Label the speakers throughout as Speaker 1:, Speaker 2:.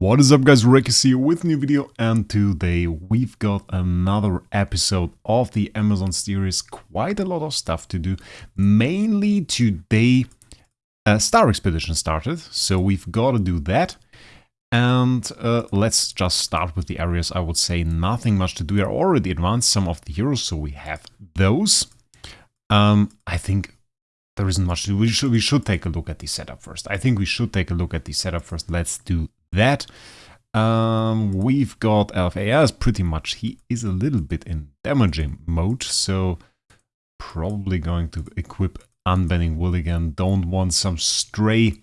Speaker 1: What is up guys, Rekkis here with new video and today we've got another episode of the Amazon series. Quite a lot of stuff to do. Mainly today uh, Star Expedition started, so we've got to do that. And uh, let's just start with the areas. I would say nothing much to do. We are already advanced some of the heroes, so we have those. Um, I think there isn't much to do. We should, we should take a look at the setup first. I think we should take a look at the setup first. Let's do that. Um, we've got LFAS pretty much. He is a little bit in damaging mode, so probably going to equip Unbending Will again. Don't want some stray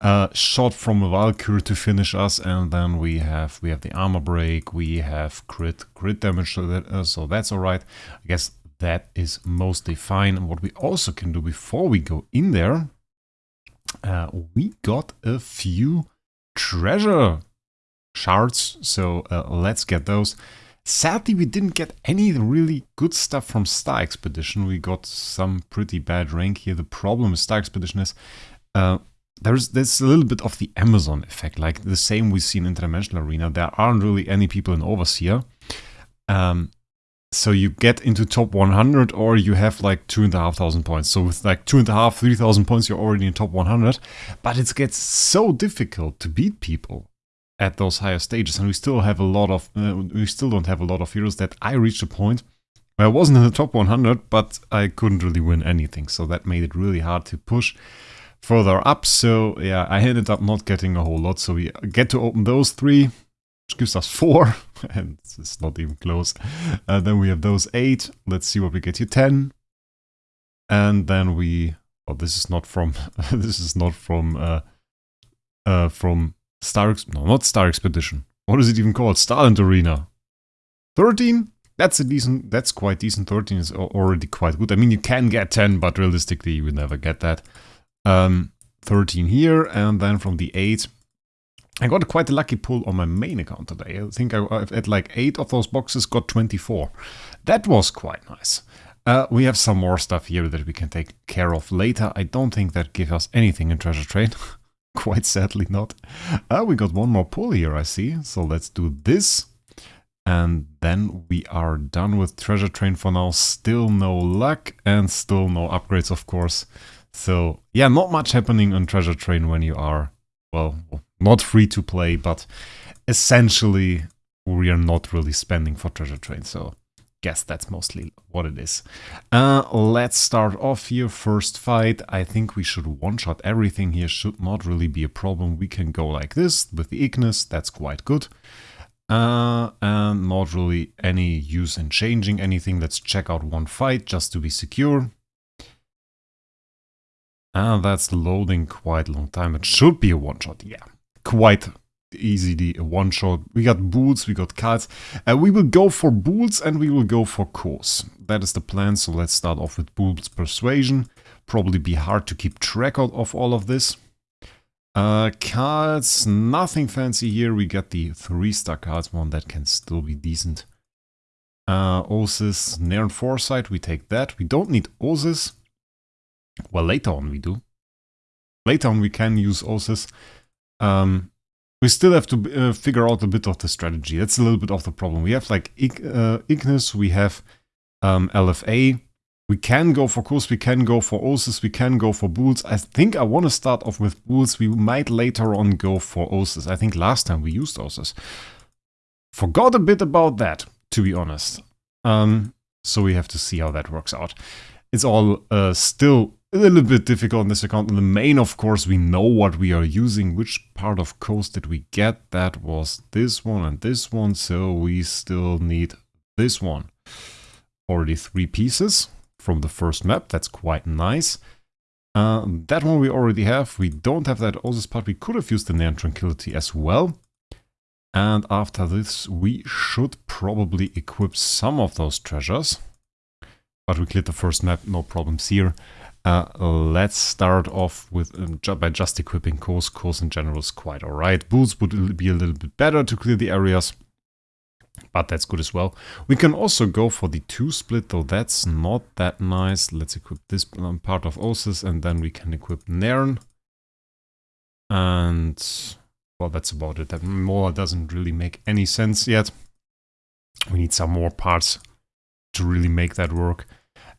Speaker 1: uh, shot from a Valkyrie to finish us, and then we have we have the armor break, we have crit crit damage, so, that, uh, so that's all right. I guess that is mostly fine. And what we also can do before we go in there, uh, we got a few treasure shards, so uh, let's get those. Sadly, we didn't get any really good stuff from Star Expedition. We got some pretty bad rank here. The problem with Star Expedition is uh, there's there's a little bit of the Amazon effect, like the same we see in Interdimensional Arena. There aren't really any people in Overseer. Um, so you get into top 100 or you have like two and a half thousand points. So with like two and a half, three thousand points, you're already in top 100. But it gets so difficult to beat people at those higher stages. And we still have a lot of, uh, we still don't have a lot of heroes that I reached a point where I wasn't in the top 100, but I couldn't really win anything. So that made it really hard to push further up. So yeah, I ended up not getting a whole lot. So we get to open those three gives us 4, and it's not even close. Uh, then we have those 8, let's see what we get here, 10. And then we, oh, this is not from, this is not from, uh, uh, from Star, no, not Star Expedition. What is it even called? Starland Arena. 13? That's a decent, that's quite decent. 13 is already quite good. I mean, you can get 10, but realistically, you will never get that. Um, 13 here, and then from the 8, I got quite a lucky pull on my main account today. I think I, at like 8 of those boxes got 24. That was quite nice. Uh, we have some more stuff here that we can take care of later. I don't think that gives us anything in Treasure Train. quite sadly not. Uh, we got one more pull here, I see. So let's do this. And then we are done with Treasure Train for now. Still no luck and still no upgrades, of course. So yeah, not much happening on Treasure Train when you are, well, not free to play, but essentially we are not really spending for Treasure Train, so guess that's mostly what it is. Uh, let's start off here, first fight. I think we should one-shot everything here, should not really be a problem. We can go like this with the Ignis, that's quite good. Uh, and not really any use in changing anything. Let's check out one fight just to be secure. And that's loading quite a long time. It should be a one-shot, yeah quite easily a one shot. We got bulls, we got cards. Uh, we will go for bulls and we will go for cores. That is the plan, so let's start off with bulls persuasion. Probably be hard to keep track of all of this. Uh, cards, nothing fancy here. We got the 3-star cards one that can still be decent. Uh, Osis, Nairn Foresight, we take that. We don't need Osis. Well, later on we do. Later on we can use Osis. Um, we still have to uh, figure out a bit of the strategy. That's a little bit of the problem. We have like uh, Ignis, we have um, LFA. We can go for Kurs, we can go for Osis, we can go for Bulls. I think I want to start off with Bulls. We might later on go for Osis. I think last time we used Osis. Forgot a bit about that, to be honest. Um, so we have to see how that works out. It's all uh, still a little bit difficult on this account. In the main, of course, we know what we are using. Which part of coast did we get? That was this one and this one, so we still need this one. Already three pieces from the first map. That's quite nice. Uh, that one we already have. We don't have that Osis part. We could have used the Nairn Tranquility as well. And after this, we should probably equip some of those treasures. But we cleared the first map, no problems here. Uh, let's start off with um, by just equipping course. Course in general is quite alright. Boots would be a little bit better to clear the areas, but that's good as well. We can also go for the 2 split, though that's not that nice. Let's equip this um, part of Osis, and then we can equip Nairn. And well, that's about it. That more doesn't really make any sense yet. We need some more parts to really make that work.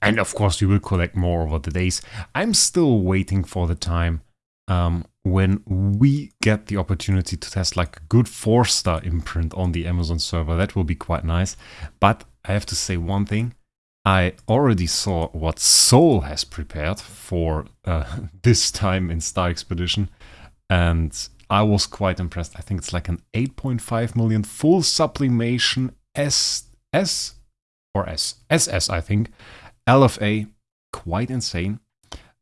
Speaker 1: And of course, we will collect more over the days. I'm still waiting for the time um, when we get the opportunity to test like a good four star imprint on the Amazon server. That will be quite nice. But I have to say one thing. I already saw what Soul has prepared for uh, this time in Star Expedition. And I was quite impressed. I think it's like an 8.5 million full sublimation S S or S SS, I think. LFA, quite insane.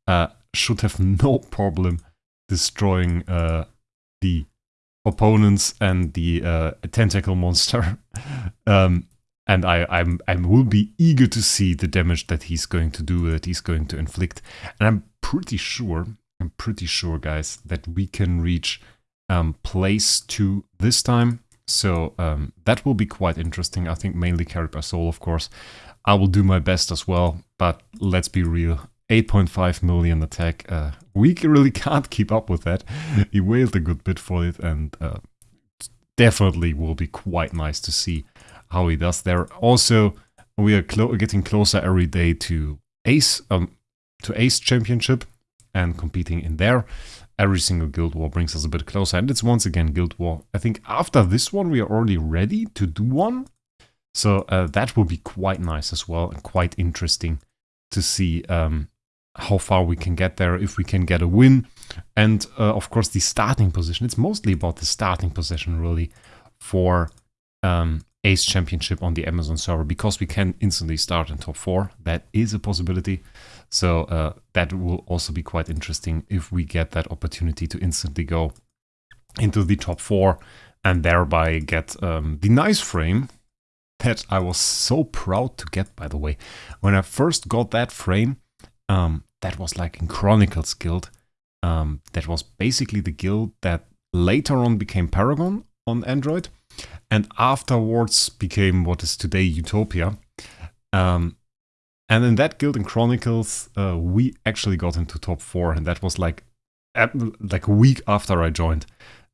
Speaker 1: Uh, should have no problem destroying uh, the opponents and the uh, tentacle monster. um, and I, I'm, I will be eager to see the damage that he's going to do, that he's going to inflict. And I'm pretty sure, I'm pretty sure, guys, that we can reach um, place two this time. So um, that will be quite interesting. I think mainly carried by Soul, of course. I will do my best as well, but let's be real. 8.5 million attack. Uh, we really can't keep up with that. he wailed a good bit for it and uh, definitely will be quite nice to see how he does there. Also, we are getting closer every day to Ace, um, to Ace Championship and competing in there. Every single Guild War brings us a bit closer and it's once again Guild War. I think after this one we are already ready to do one. So uh, that will be quite nice as well and quite interesting to see um, how far we can get there, if we can get a win. And uh, of course, the starting position. It's mostly about the starting position, really, for um, Ace Championship on the Amazon server because we can instantly start in top four. That is a possibility. So uh, that will also be quite interesting if we get that opportunity to instantly go into the top four and thereby get um, the nice frame that I was so proud to get, by the way. When I first got that frame, um, that was like in Chronicles Guild. Um, that was basically the guild that later on became Paragon on Android and afterwards became what is today Utopia. Um, and in that guild in Chronicles, uh, we actually got into top four, and that was like like a week after I joined.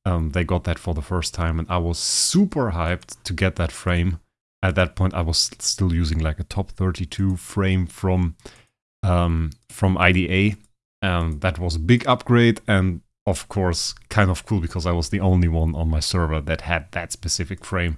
Speaker 1: Um, they got that for the first time, and I was super hyped to get that frame. At that point, I was still using like a top 32 frame from um, from IDA. And that was a big upgrade and of course kind of cool because I was the only one on my server that had that specific frame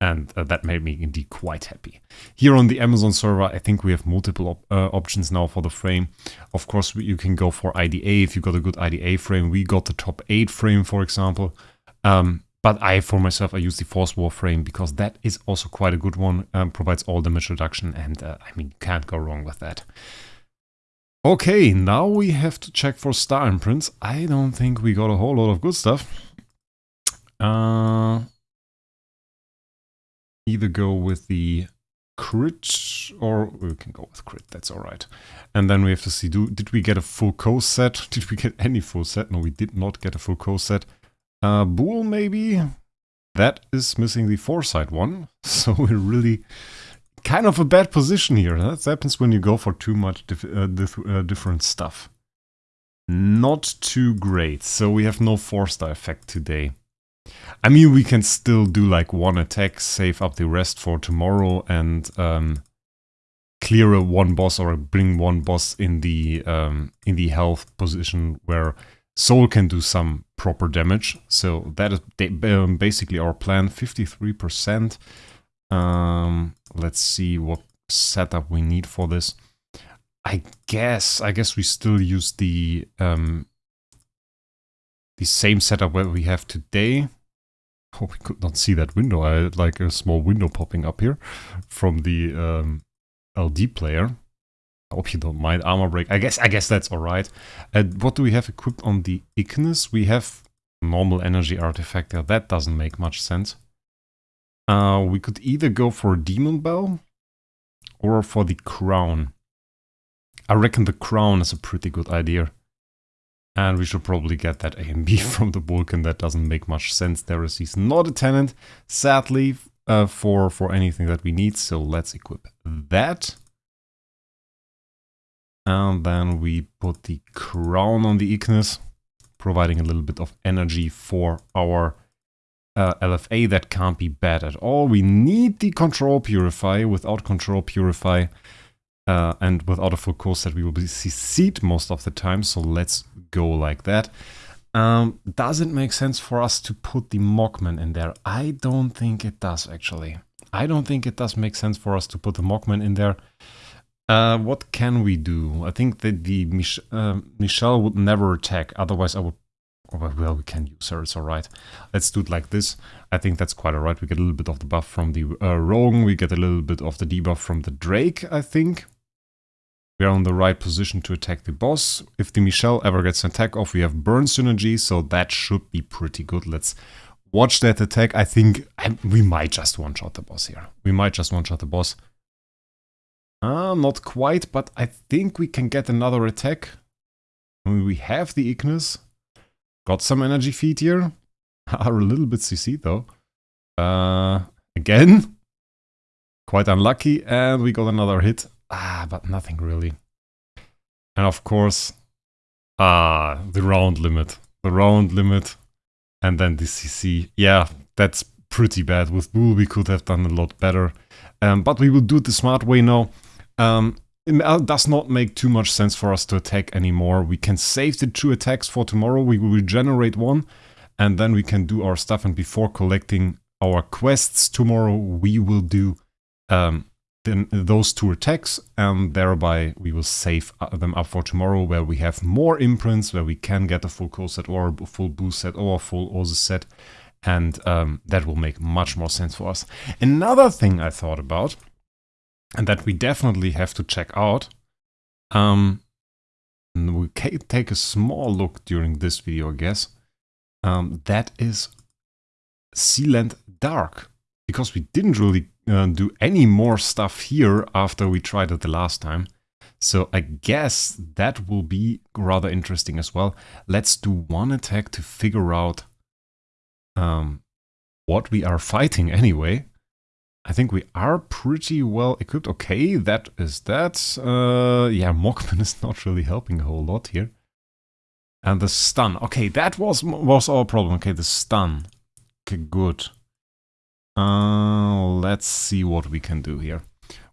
Speaker 1: and uh, that made me indeed quite happy. Here on the Amazon server, I think we have multiple op uh, options now for the frame. Of course, you can go for IDA if you got a good IDA frame. We got the top 8 frame, for example. Um, but I, for myself, I use the Force War frame because that is also quite a good one, um, provides all damage reduction, and uh, I mean, can't go wrong with that. Okay, now we have to check for star imprints. I don't think we got a whole lot of good stuff. Uh, either go with the crit or we can go with crit, that's alright. And then we have to see, do did we get a full co set? Did we get any full set? No, we did not get a full co set. Uh, Bull maybe? That is missing the foresight one, so we're really kind of a bad position here. That happens when you go for too much dif uh, dif uh, different stuff. Not too great. So we have no 4-star effect today. I mean, we can still do like one attack, save up the rest for tomorrow and um, clear a one boss or bring one boss in the um, in the health position where Soul can do some proper damage. So that is um, basically our plan, 53%. Um, let's see what setup we need for this. I guess, I guess we still use the um, the same setup where we have today. Oh, we could not see that window. I had like a small window popping up here from the um, LD player. I hope you don't mind armor break. I guess I guess that's alright. And what do we have equipped on the Ignis? We have normal energy artifact there. That doesn't make much sense. Uh, we could either go for a Demon Bell or for the Crown. I reckon the Crown is a pretty good idea. And we should probably get that A and B from the Vulcan. That doesn't make much sense. There is he's not a tenant, sadly, uh, for, for anything that we need. So let's equip that. And then we put the crown on the Ignis. providing a little bit of energy for our uh, LFA. That can't be bad at all. We need the control purify. Without control purify uh, and without a full course set, we will be CC'd most of the time. So let's go like that. Um, does it make sense for us to put the Mockman in there? I don't think it does, actually. I don't think it does make sense for us to put the Mockman in there. Uh, what can we do? I think that the Mich uh, Michelle would never attack, otherwise I would... Oh, well, we can use her, it's alright. Let's do it like this. I think that's quite alright. We get a little bit of the buff from the uh, Rogue, we get a little bit of the debuff from the Drake, I think. We are on the right position to attack the boss. If the Michelle ever gets an attack off, we have burn synergy, so that should be pretty good. Let's watch that attack. I think I, we might just one-shot the boss here. We might just one-shot the boss. Uh, not quite, but I think we can get another attack. I mean, we have the Ignis. Got some energy feed here. Are a little bit CC though. Uh, again. Quite unlucky, and we got another hit. Ah, but nothing really. And of course, ah, the round limit. The round limit. And then the CC. Yeah, that's pretty bad. With Bull, we could have done a lot better. Um, but we will do it the smart way now. Um, it does not make too much sense for us to attack anymore. We can save the two attacks for tomorrow. We will regenerate one. And then we can do our stuff. And before collecting our quests tomorrow, we will do um, then those two attacks and thereby we will save uh, them up for tomorrow where we have more imprints where we can get a full core set or a full boost set or a full Oza set and um, that will make much more sense for us. Another thing I thought about and that we definitely have to check out um, we can take a small look during this video I guess um, that is Sealand Dark because we didn't really uh, do any more stuff here after we tried it the last time. So I guess that will be rather interesting as well. Let's do one attack to figure out um, what we are fighting anyway. I think we are pretty well equipped. Okay, that is that. Uh, yeah, Mockman is not really helping a whole lot here. And the stun. Okay, that was was our problem. Okay, the stun. Okay, good. Uh, let's see what we can do here.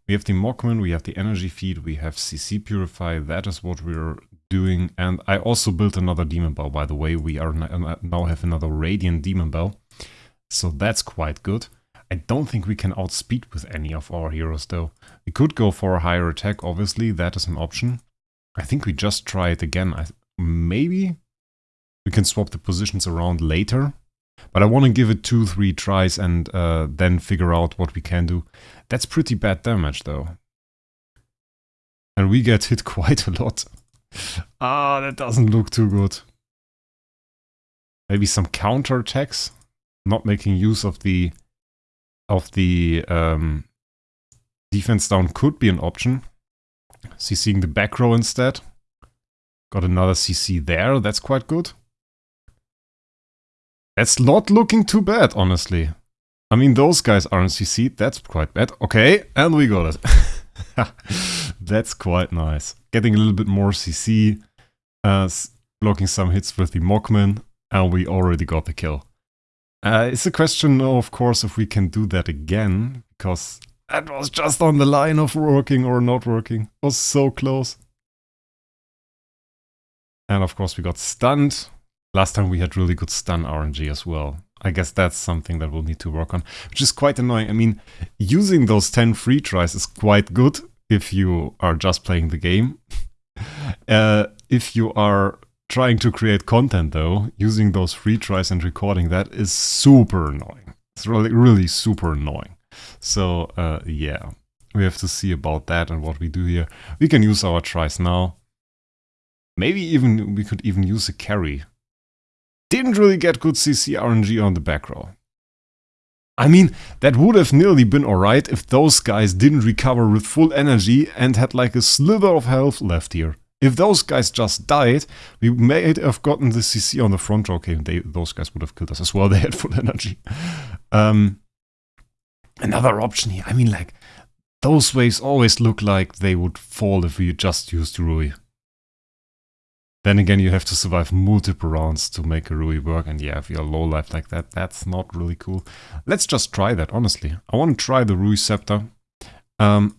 Speaker 1: We have the Mockman, we have the energy feed, we have CC Purify, that is what we're doing. And I also built another Demon Bell, by the way. We are now have another Radiant Demon Bell. So that's quite good. I don't think we can outspeed with any of our heroes though. We could go for a higher attack, obviously, that is an option. I think we just try it again. I, maybe we can swap the positions around later but I want to give it two, three tries and uh, then figure out what we can do. That's pretty bad damage though. And we get hit quite a lot. ah, that doesn't look too good. Maybe some counter attacks. Not making use of the of the um, defense down could be an option. CCing the back row instead. Got another CC there, that's quite good. That's not looking too bad, honestly. I mean, those guys aren't CC, that's quite bad. Okay, and we got it. that's quite nice. Getting a little bit more CC, uh, blocking some hits with the Mockman, and we already got the kill. Uh, it's a question, of course, if we can do that again, because that was just on the line of working or not working. It was so close. And of course we got stunned, Last time we had really good stun RNG as well. I guess that's something that we'll need to work on, which is quite annoying. I mean, using those 10 free tries is quite good if you are just playing the game. uh, if you are trying to create content though, using those free tries and recording that is super annoying. It's really, really super annoying. So uh, yeah, we have to see about that and what we do here. We can use our tries now. Maybe even we could even use a carry didn't really get good CC RNG on the back row. I mean, that would have nearly been alright if those guys didn't recover with full energy and had like a sliver of health left here. If those guys just died, we may have gotten the CC on the front row. Okay, they, those guys would have killed us as well, they had full energy. Um, another option here, I mean like, those waves always look like they would fall if we just used Rui. Then again, you have to survive multiple rounds to make a Rui work. And yeah, if you're low life like that, that's not really cool. Let's just try that, honestly. I want to try the Rui Scepter. Um,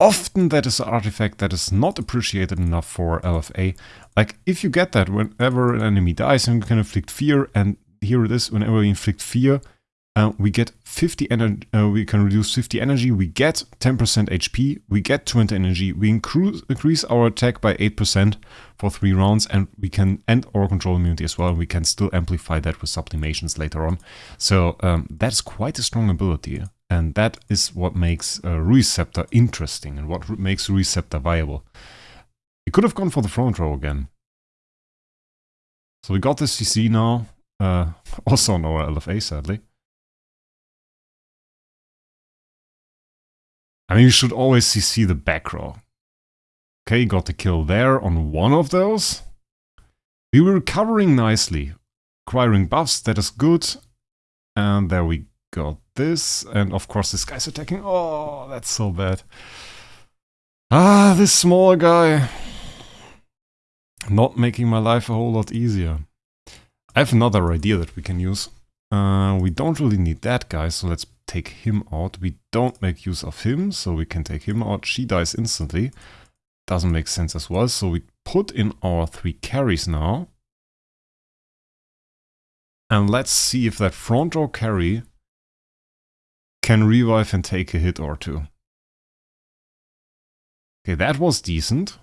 Speaker 1: often that is an artifact that is not appreciated enough for LFA. Like, if you get that whenever an enemy dies and you can inflict fear, and here it is, whenever we inflict fear, uh, we get 50 energy, uh, we can reduce 50 energy, we get 10% HP, we get 20 energy, we increase our attack by 8% for 3 rounds, and we can end our control immunity as well, we can still amplify that with sublimations later on. So um, that's quite a strong ability, and that is what makes uh, Rui Scepter interesting, and what makes Rui Scepter viable. We could have gone for the front row again. So we got the CC now, uh, also on our LFA sadly. I mean, you should always see the back row. Okay, got the kill there on one of those. We were recovering nicely. Acquiring buffs, that is good. And there we got this. And of course this guy's attacking. Oh, that's so bad. Ah, this small guy. Not making my life a whole lot easier. I have another idea that we can use. Uh, we don't really need that guy, so let's take him out. We don't make use of him, so we can take him out. She dies instantly. Doesn't make sense as well, so we put in our three carries now. And let's see if that front row carry can revive and take a hit or two. Okay, that was decent.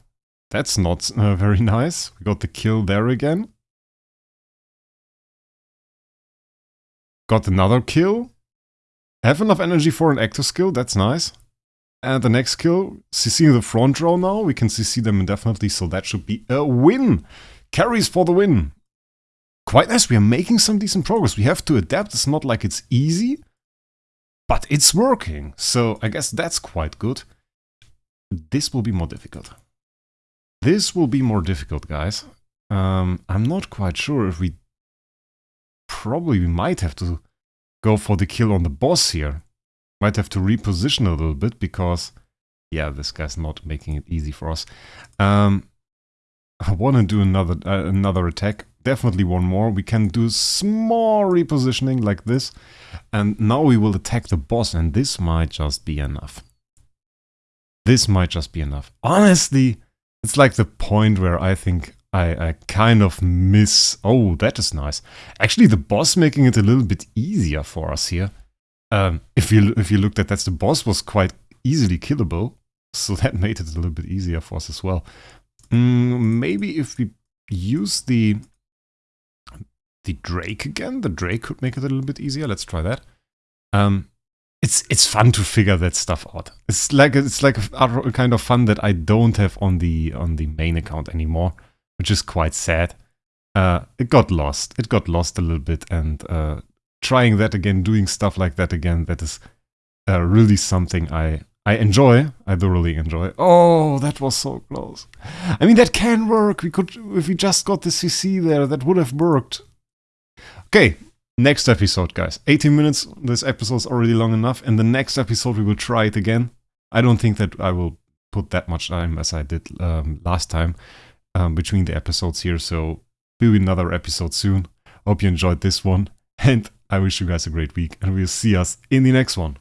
Speaker 1: That's not uh, very nice. We got the kill there again. Got another kill. Have enough energy for an active skill, that's nice. And the next kill, CC the front row now, we can CC them indefinitely, so that should be a win! Carries for the win! Quite nice, we are making some decent progress. We have to adapt, it's not like it's easy, but it's working. So I guess that's quite good. This will be more difficult. This will be more difficult, guys. Um, I'm not quite sure if we... Probably we might have to go for the kill on the boss here. Might have to reposition a little bit because, yeah, this guy's not making it easy for us. Um, I want to do another uh, another attack. Definitely one more. We can do small repositioning like this. And now we will attack the boss and this might just be enough. This might just be enough. Honestly, it's like the point where I think I, I kind of miss... Oh, that is nice. Actually, the boss making it a little bit easier for us here. Um, if you if you looked at that, the boss was quite easily killable. So that made it a little bit easier for us as well. Mm, maybe if we use the the Drake again, the Drake could make it a little bit easier. Let's try that. Um, it's it's fun to figure that stuff out. It's like it's like a, kind of fun that I don't have on the on the main account anymore which is quite sad. Uh, it got lost. It got lost a little bit, and uh, trying that again, doing stuff like that again, that is uh, really something I I enjoy. I thoroughly enjoy. Oh, that was so close. I mean, that can work. We could, if we just got the CC there, that would have worked. Okay, next episode, guys. 18 minutes. This episode is already long enough. In the next episode, we will try it again. I don't think that I will put that much time as I did um, last time um, between the episodes here. So be another episode soon. Hope you enjoyed this one. And I wish you guys a great week. And we'll see us in the next one.